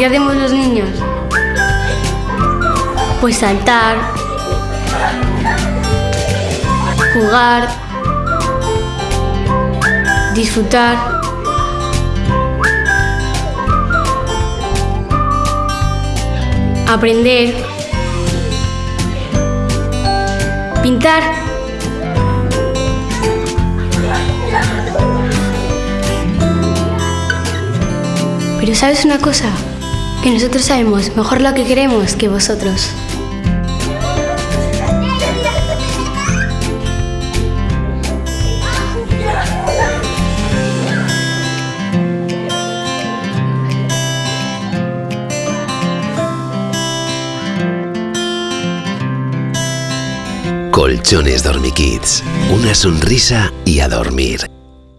qué hacemos los niños? Pues saltar, jugar, disfrutar. Aprender. Pintar. Pero ¿sabes una cosa? Que nosotros sabemos mejor lo que queremos que vosotros. Colchones Dormikids. Una sonrisa y a dormir.